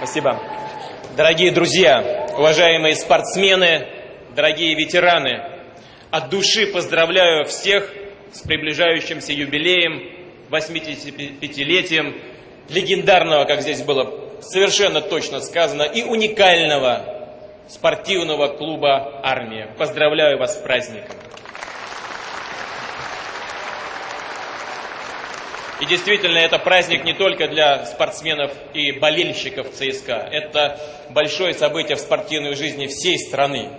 Спасибо. Дорогие друзья, уважаемые спортсмены, дорогие ветераны, от души поздравляю всех с приближающимся юбилеем, 85-летием легендарного, как здесь было совершенно точно сказано, и уникального спортивного клуба «Армия». Поздравляю вас с праздником. И действительно, это праздник не только для спортсменов и болельщиков ЦСКА. Это большое событие в спортивной жизни всей страны.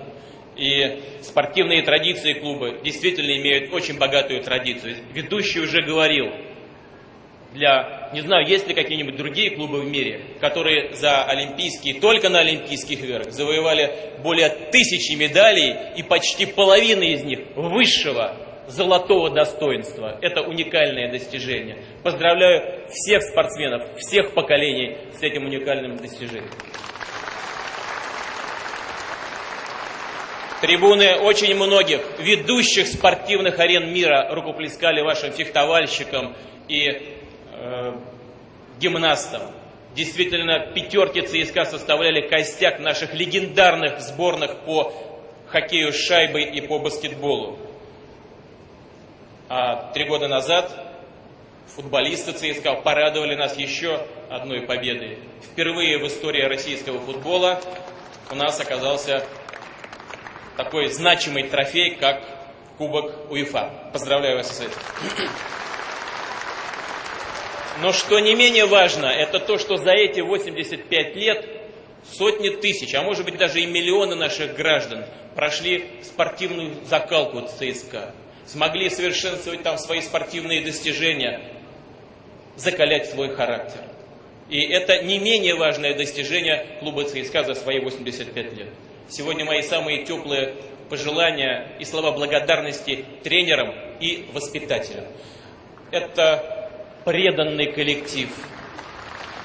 И спортивные традиции клуба действительно имеют очень богатую традицию. Ведущий уже говорил, для, не знаю, есть ли какие-нибудь другие клубы в мире, которые за олимпийские, только на олимпийских играх завоевали более тысячи медалей и почти половина из них высшего золотого достоинства. Это уникальное достижение. Поздравляю всех спортсменов, всех поколений с этим уникальным достижением. Трибуны очень многих ведущих спортивных арен мира рукоплескали вашим фехтовальщикам и э, гимнастам. Действительно, пятерки ЦСКА составляли костяк наших легендарных сборных по хоккею с шайбой и по баскетболу. А три года назад футболисты ЦСКА порадовали нас еще одной победой. Впервые в истории российского футбола у нас оказался такой значимый трофей, как Кубок УЕФА. Поздравляю вас с этим. Но что не менее важно, это то, что за эти 85 лет сотни тысяч, а может быть даже и миллионы наших граждан прошли спортивную закалку ЦСКА смогли совершенствовать там свои спортивные достижения, закалять свой характер. И это не менее важное достижение клуба ЦСКА за свои 85 лет. Сегодня мои самые теплые пожелания и слова благодарности тренерам и воспитателям. Это преданный коллектив,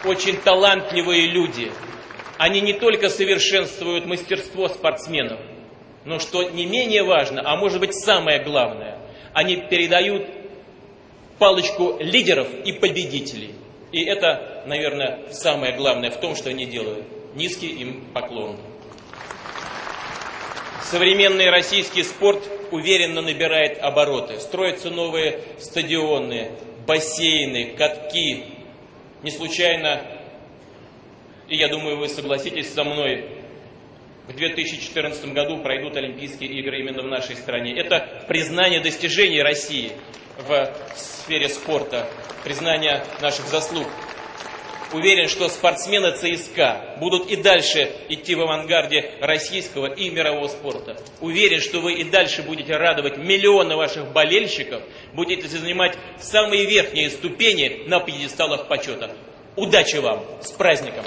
очень талантливые люди. Они не только совершенствуют мастерство спортсменов – но что не менее важно, а может быть самое главное, они передают палочку лидеров и победителей. И это, наверное, самое главное в том, что они делают. Низкий им поклон. Современный российский спорт уверенно набирает обороты. Строятся новые стадионы, бассейны, катки. Не случайно, и я думаю, вы согласитесь со мной, в 2014 году пройдут Олимпийские игры именно в нашей стране. Это признание достижений России в сфере спорта, признание наших заслуг. Уверен, что спортсмены ЦСКА будут и дальше идти в авангарде российского и мирового спорта. Уверен, что вы и дальше будете радовать миллионы ваших болельщиков, будете занимать самые верхние ступени на пьедесталах почета. Удачи вам! С праздником!